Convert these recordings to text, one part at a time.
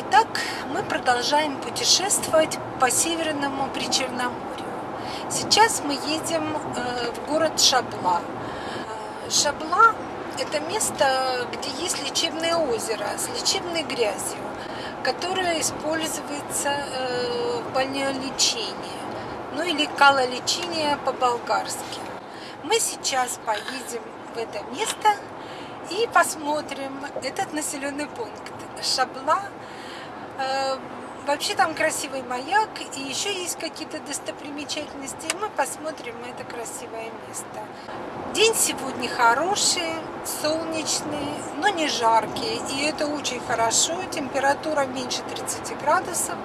Итак, мы продолжаем путешествовать по Северному Причерноморью. Сейчас мы едем э, в город Шабла. Э, Шабла – это место, где есть лечебное озеро с лечебной грязью, которое используется э, в больнолечении, ну или калолечение по-болгарски. Мы сейчас поедем в это место и посмотрим этот населенный пункт. Шабла вообще там красивый маяк, и еще есть какие-то достопримечательности, мы посмотрим это красивое место. День сегодня хороший, солнечный, но не жаркий, и это очень хорошо. Температура меньше 30 градусов,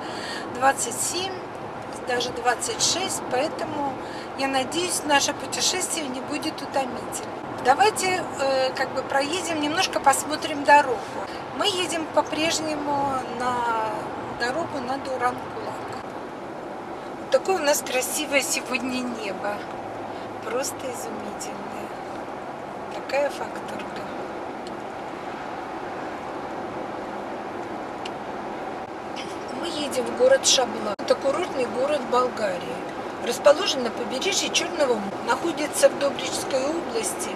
27, даже 26, поэтому я надеюсь, наше путешествие не будет утомительным. Давайте э, как бы проедем, немножко посмотрим дорогу. Мы едем по-прежнему на дорогу на Дуранкулак. Такое у нас красивое сегодня небо. Просто изумительное. Такая факторка. Мы едем в город Шабла. Это курортный город Болгарии. Расположен на побережье Черного моря. Находится в Добричской области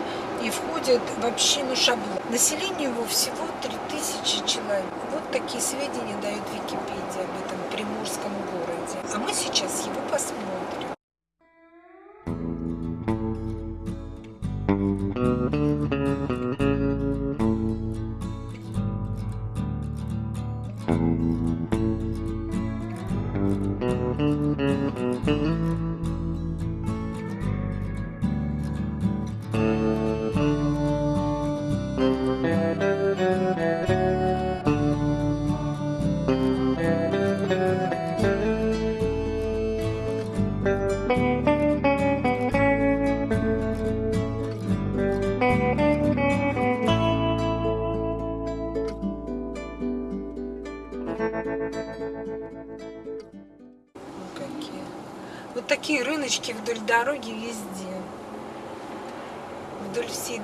и входит в общину Шабло. Население его всего 3000 человек. Такие сведения дает Википедия об этом приморском городе. А мы сейчас его посмотрим.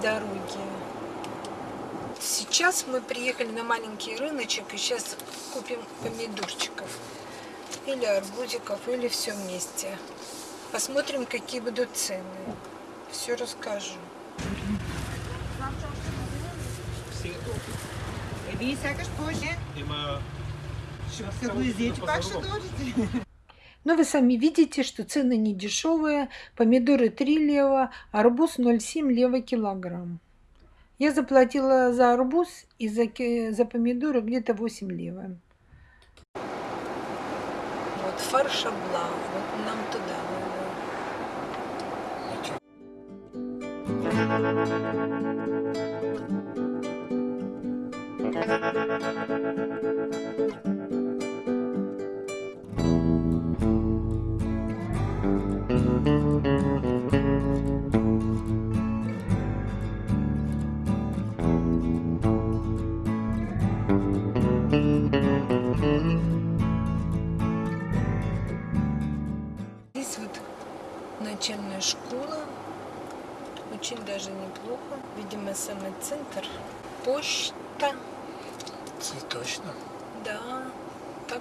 Дороги. Сейчас мы приехали на маленький рыночек и сейчас купим помидорчиков. Или арбузиков, или все вместе. Посмотрим, какие будут цены. Все расскажу. Вие сякаш повече. Има... Ще го изяете, пак ще дойдете. Но вы сами видите, что цены не дешевые. Помидоры 3 лева, арбуз 0,7 лева килограмм. Я заплатила за арбуз и за, за помидоры где-то 8 лева. Вот фарш обла, вот нам туда Здесь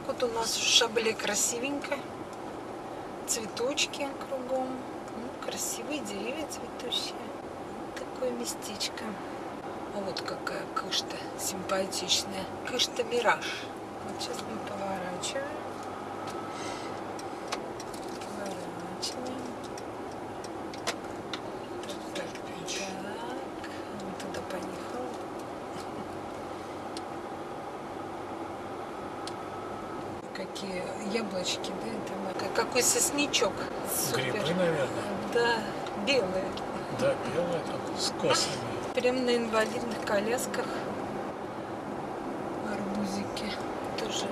вот у нас в Шабле красивенько. Цветочки кругом. Ну, красивые деревья цветущие. Такое местечко. А вот какая кышта симпатичная. Кышта Мираж. Вот сейчас мы. Поворачиваем. Так, так, так. Он туда поехал. Какие яблочки, да? Это как- какой сосничок. Супер. Грибы, наверное. Да, белые. Да, белые там, с косами. Прям на инвалидных колясках. Арбузики. Тоже.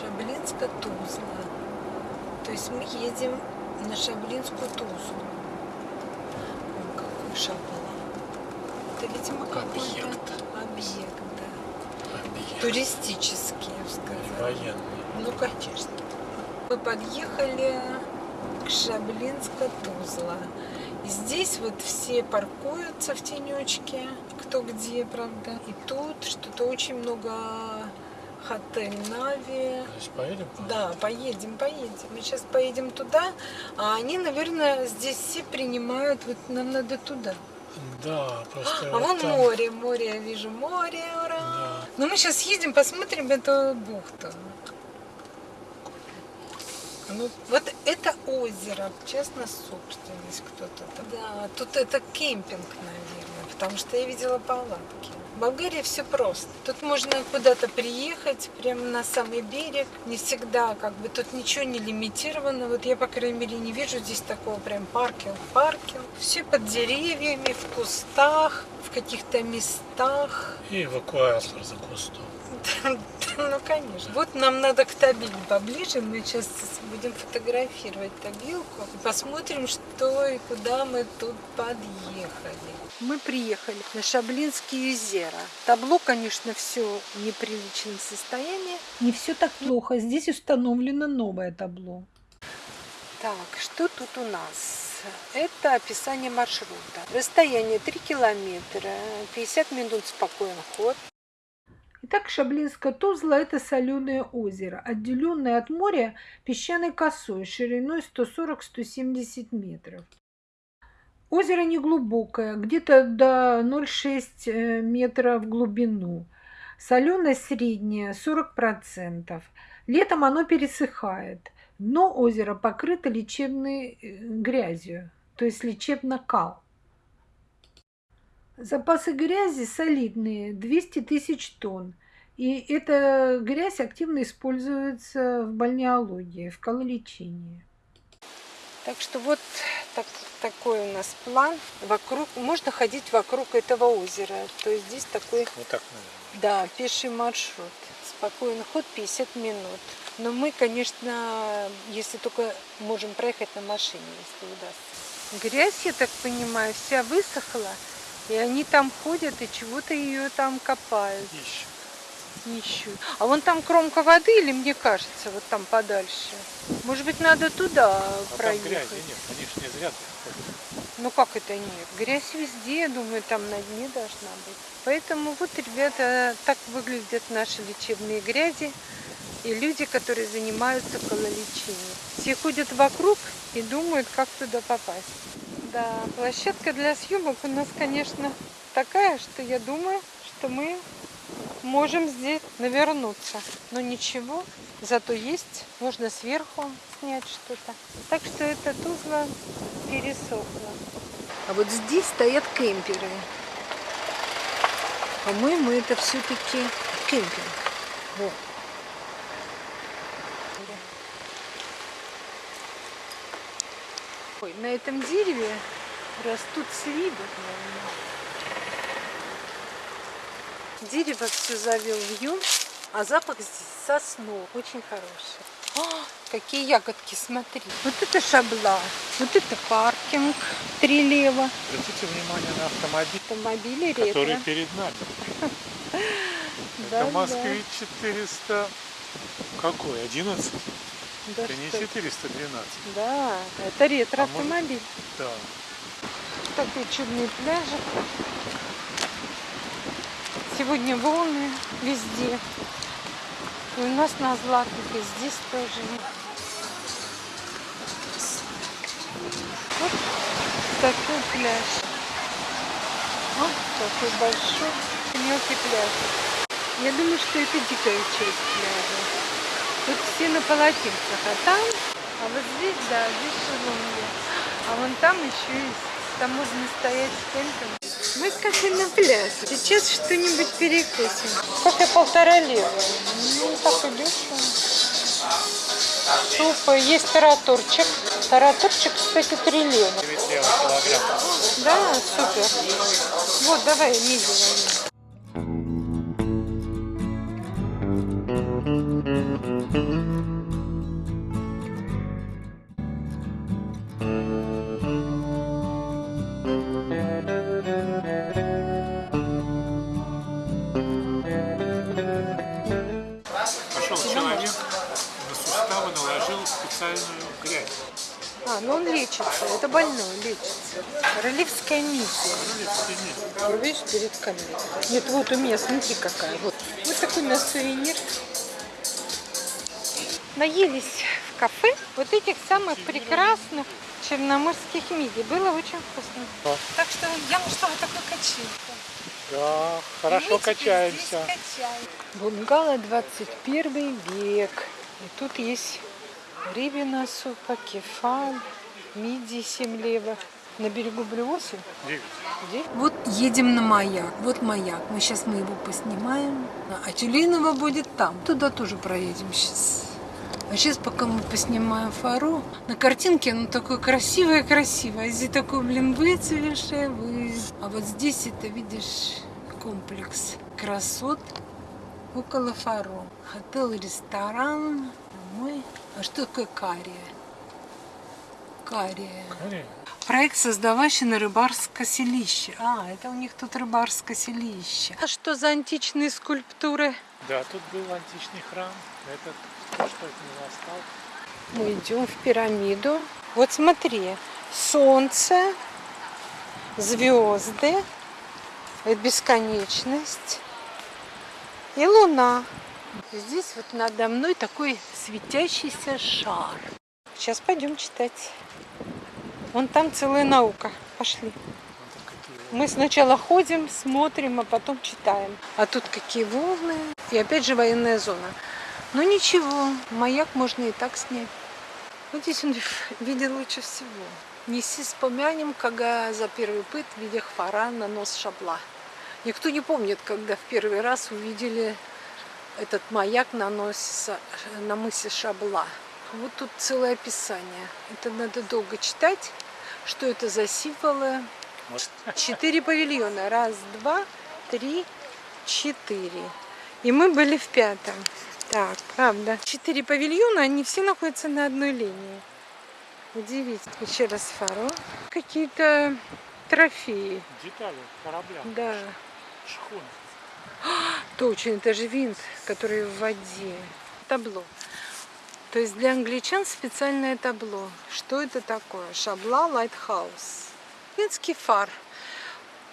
Шаблинска Тузла. То есть мы едем на Шаблинскую Тузлу. О, какой шабла. Это, видимо, какой-то Объект. объект, Туристический, я бы сказала. Военный. Ну, конечно. Мы подъехали к Шаблинска-Тузла. Здесь вот все паркуются в тенечке, кто где, правда. И тут что-то очень много Отель Нави. Поедем? Да, поедем, поедем. Мы сейчас поедем туда, а они, наверное, здесь все принимают, вот нам надо туда. Да, просто А вот вон там- море, море, я вижу море, Да. Ну мы сейчас едем, посмотрим эту бухту. Ну, вот это озеро, частная собственность кто-то там. Да, тут это кемпинг, наверное, потому что я видела палатки. В Болгарии все просто. Тут можно куда-то приехать, прямо на самый берег. Не всегда, как бы, тут ничего не лимитировано. Вот я, по крайней мере, не вижу здесь такого прям паркинг, паркинг. Все под деревьями, в кустах, в каких-то местах. И эвакуатор за кустом. Ну, конечно. Вот нам надо к Табиле поближе. Мы сейчас будем фотографировать Табилку. И посмотрим, что и куда мы тут подъехали. Мы приехали на Шаблинские озера. Табло, конечно, все в неприличном состоянии. Не все так плохо. Здесь установлено новое табло. Так, что тут у нас? Это описание маршрута. Расстояние 3 километра, 50 минут спокойный ход. Итак, Шаблинское Тузла – это соленое озеро, отделенное от моря песчаной косой шириной 140-170 метров. Озеро неглубокое, где-то до 0,6 метра в глубину. Соленость средняя 40%. Летом оно пересыхает. Дно озера покрыто лечебной э, грязью, то есть лечебно-кал. Запасы грязи солидные, 200 тысяч тонн. И эта грязь активно используется в бальнеологии, в калолечении. Так что вот так, такой у нас план. Вокруг, можно ходить вокруг этого озера. То есть здесь такой, Вот так, наверное. да, пеший маршрут. Спокойный ход 50 минут. Но мы, конечно, если только можем проехать на машине, если удастся. Грязь, я так понимаю, вся высохла. И они там ходят и чего-то ее там копают, Ищем. ищут. А вон там кромка воды или мне кажется, вот там подальше? Может быть, надо туда А там проехать? грязи нет, они ж не зря. Ну как это нет? Грязь везде, я думаю, там на дне должна быть. Поэтому вот, ребята, так выглядят наши лечебные грязи и люди, которые занимаются кололечением. Все ходят вокруг и думают, как туда попасть. Да, площадка для съемок у нас, конечно, такая, что я думаю, что мы можем здесь навернуться. Но ничего, зато есть, можно сверху снять что-то. Так что это Тузла пересохла. А вот здесь стоят кемперы. По-моему, это все-таки кемпинг. Вот. Ой, на этом дереве растут сливы. наверное. Дерево все завел вьюн, а запах здесь соснов. Очень хороший. А, какие ягодки, смотри. Вот это шабла, вот это паркинг, три лева. Обратите внимание на автомобиль, Автомобили ретро. который перед нами. Это. Москвич 400... Какой? 11? Да, Это не что- 412. Да, это А может- ретро-автомобиль. Да. Такой чудный пляжик. Сегодня волны везде. И у нас на Златых, и здесь тоже. Вот такой пляж. Вот такой большой, мелкий пляж. Я думаю, что это дикая часть пляжа. Тут все на полотенцах, а там, а вот здесь, да, здесь шезлонги. А вон там еще есть, там можно стоять с тентом. Мы как бы на пляже. Сейчас что-нибудь перекусим. Кофе полтора лева. Ну, так и дешево. Суп, есть тараторчик. Тараторчик, кстати, 3 лева. 9 лева килограмм. Да, супер. Вот, давай, мидии. Больной, лечится. Ролевская миссия. Вот Видишь, перед камерой. Нет, вот у меня, смотри какая. Вот, вот такой у нас сувенир. наелись в кафе вот этих самых прекрасных черноморских мидий. Было очень вкусно. Да. Так что я нашла вот такую качельку. Да, хорошо качаемся. качаем. Бунгало 21 век. И тут есть рыбина супа, кефаль, мидии 7 левых. На берегу Блюоси. Девять. Вот едем на маяк. Вот маяк. Мы сейчас мы его поснимаем. А Тюленово будет там. Туда тоже проедем сейчас. А сейчас, пока мы поснимаем фару, на картинке оно такое красивое-красивое. А здесь такой, блин, выцвевшее, вы. А вот здесь это, видишь, комплекс красот около фаро. Отель, ресторан. Мы... А что такое кария? Кария. Корея. Проект создаващий на рыбарское селище. А, это у них тут рыбарское селище. А что за античные скульптуры? Да, тут был античный храм. Это то, что от него осталось. Мы идем в пирамиду. Вот смотри, солнце, звезды, это бесконечность и луна. Здесь вот надо мной такой светящийся шар. Сейчас пойдем читать. Вон там целая наука. Пошли. Мы сначала ходим, смотрим, а потом читаем. А тут какие волны. И опять же военная зона. Ну ничего, маяк можно и так снять. Вот здесь он видел лучше всего. Неси вспомянем, когда за первый пыт видя хвара на нос шабла. Никто не помнит, когда в первый раз увидели этот маяк на, носе, на мысе Шабла. Вот тут целое описание. Это надо долго читать. Что это за символы? Четыре павильона. Раз, два, три, четыре. И мы были в пятом. Так, правда. Четыре павильона, они все находятся на одной линии. Удивительно. Еще раз фаро. Какие-то трофеи. Детали корабля. Да. Шхуна. Точно, это же винт, который в воде. Табло. То есть для англичан специальное табло. Что это такое? Shabla Lighthouse. Финский фар.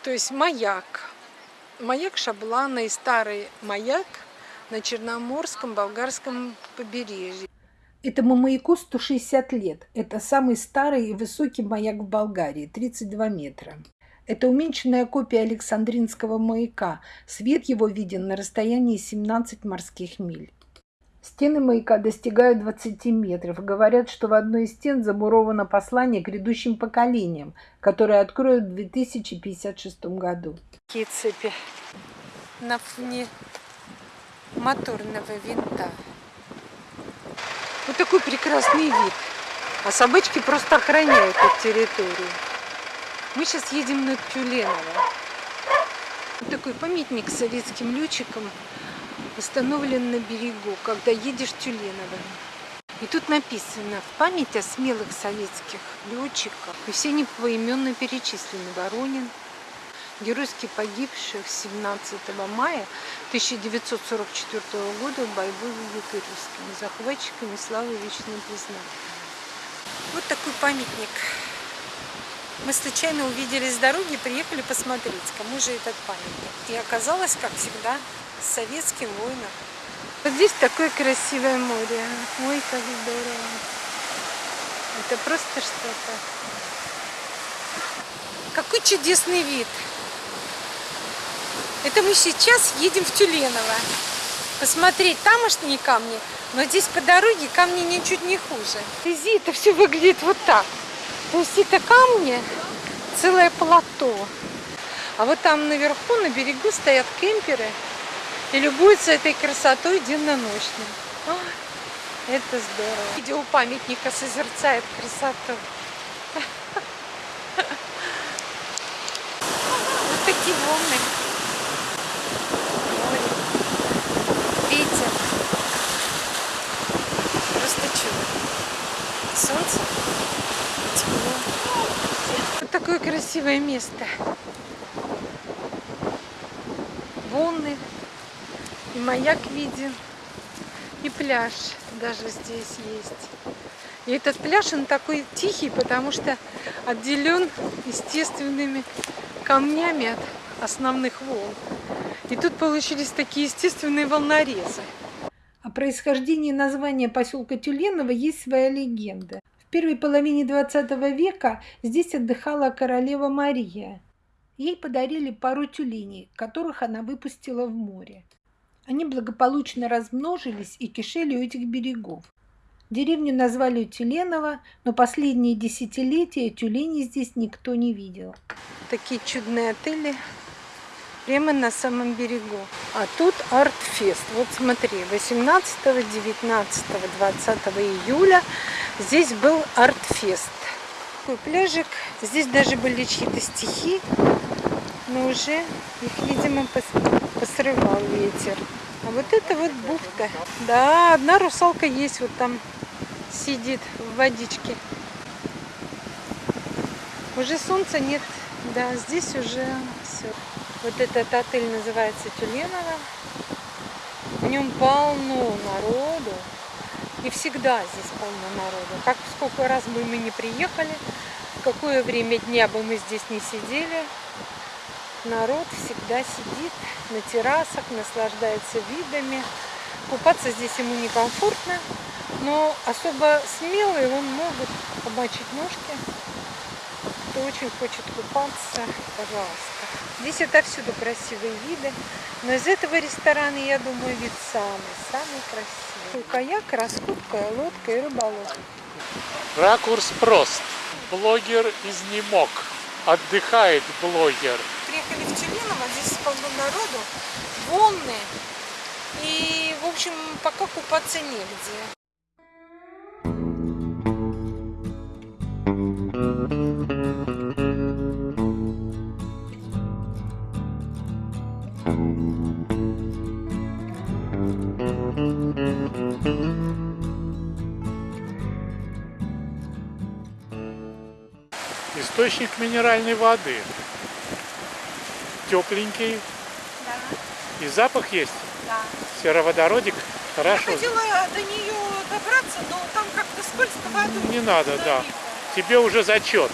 То есть маяк. Маяк Шабла, наистарый маяк на Черноморском болгарском побережье. Этому маяку 160 лет. Это самый старый и высокий маяк в Болгарии, 32 метра. Это уменьшенная копия Александринского маяка. Свет его виден на расстоянии 17 морских миль. Стены маяка достигают 20 метров. Говорят, что в одной из стен замуровано послание к грядущим поколениям, которое откроют в 2056 году. Какие цепи на фоне моторного винта. Вот такой прекрасный вид. А собачки просто охраняют эту территорию. Мы сейчас едем на Тюленово. Вот такой памятник советским летчикам установлен на берегу, когда едешь Тюленово. И тут написано в память о смелых советских летчиках. И все они поименно перечислены. Воронин, геройски погибших 17 мая 1944 года в бою русскими захватчиками славы вечное признание. Вот такой памятник. Мы случайно увидели с дороги, приехали посмотреть, кому же этот памятник. И оказалось, как всегда, советским воином. Вот здесь такое красивое море. Ой, как здорово. Это просто что-то. Какой чудесный вид. Это мы сейчас едем в Тюленово. Посмотреть тамошние камни. Но здесь по дороге камни ничуть не хуже. Вези это все выглядит вот так. То есть это камни, целое плато. А вот там наверху, на берегу, стоят кемперы и любуются этой красотой денно-ночно. Это здорово. Видео памятника созерцает красоту. Вот такие волны. Море. Ветер. Просто чудо. Солнце. Тепло. Вот такое красивое место. Волны. И маяк виден. И пляж даже здесь есть. И этот пляж, он такой тихий, потому что отделен естественными камнями от основных волн. И тут получились такие естественные волнорезы. А происхождении названия поселка Тюленово есть своя легенда. В первой половине 20 века здесь отдыхала королева Мария. Ей подарили пару тюленей, которых она выпустила в море. Они благополучно размножились и кишели у этих берегов. Деревню назвали Тюленово, но последние десятилетия тюленей здесь никто не видел. Такие чудные отели прямо на самом берегу. А тут арт-фест. Вот смотри, 18, 19, 20 июля здесь был арт-фест. Такой пляжик. Здесь даже были чьи-то стихи, но уже их, видимо, посрывал ветер. А вот это вот бухта. Да, одна русалка есть вот там сидит в водичке. Уже солнца нет. Да, здесь уже все. Вот этот отель называется Тюленово. В нем полно народу. И всегда здесь полно народу. Как сколько раз бы мы не приехали, в какое время дня бы мы здесь не сидели, народ всегда сидит на террасах, наслаждается видами. Купаться здесь ему некомфортно, но особо смелые он могут помочить ножки. Кто очень хочет купаться, пожалуйста. Здесь отовсюду красивые виды, но из этого ресторана, я думаю, вид самый-самый красивый. Каяк, раскупка, лодка и рыболов. Ракурс прост. Блогер изнемог. Отдыхает блогер. Приехали в Тюминово, здесь полно народу, волны. И, в общем, пока купаться негде. Источник минеральной воды. Тепленький. Да. И запах есть. Да. Сероводородик. Хорошо. Я хотела до нее добраться, но там как-то скользко воду. Не надо, да. Тебе уже зачет.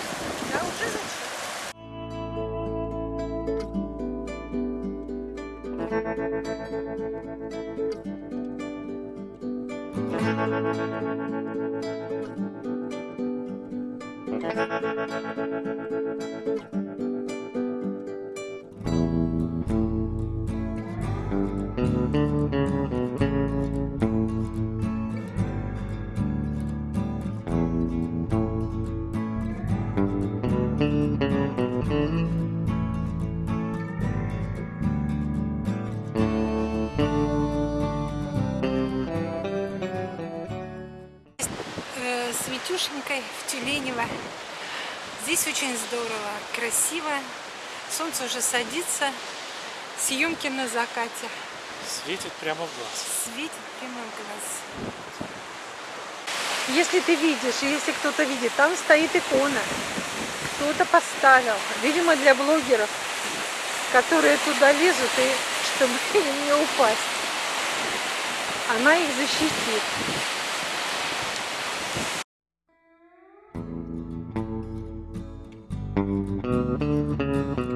С Витюшенькой в Тюленево. Здесь очень здорово, красиво. Солнце уже садится. Съемки на закате. Светит прямо в глаз. Светит прямо в глаз. Если ты видишь, если кто-то видит, там стоит икона. Кто-то поставил. Видимо, для блогеров, которые туда лезут, и чтобы им не упасть. Она их защитит. Вот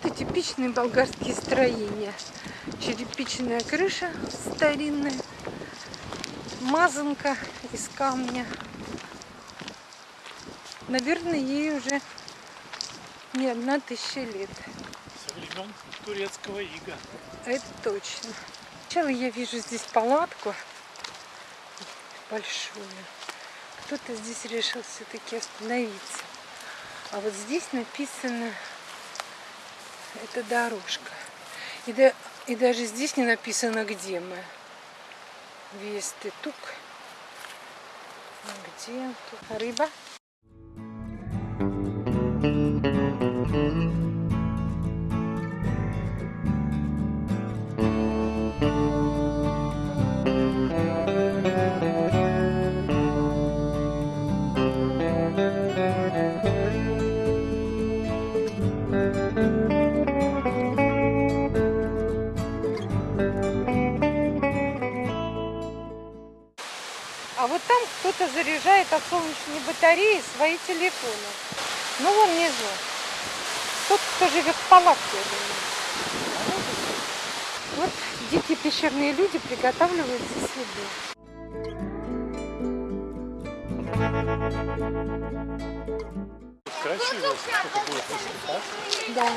это типичные болгарские строения. Черепичная крыша старинная, мазанка из камня. Наверное, ей уже не одна тысяча лет. Со времен турецкого ига. Это точно. Сначала я вижу здесь палатку большую. кто-то здесь решил все-таки остановиться. А вот здесь написано, это дорожка. И, да, и даже здесь не написано, где мы. Весты тук. А Где тут рыба? Заряжает от солнечной батареи свои телефоны. Ну, вон внизу. Тот, кто живет в палатке, я думаю. Вот дикие пещерные люди приготавливают здесь еду. Красиво, сколько будет высота. Да.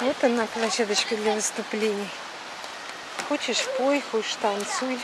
Вот она, площадочка для выступлений. Хочешь пой, хочешь танцуй.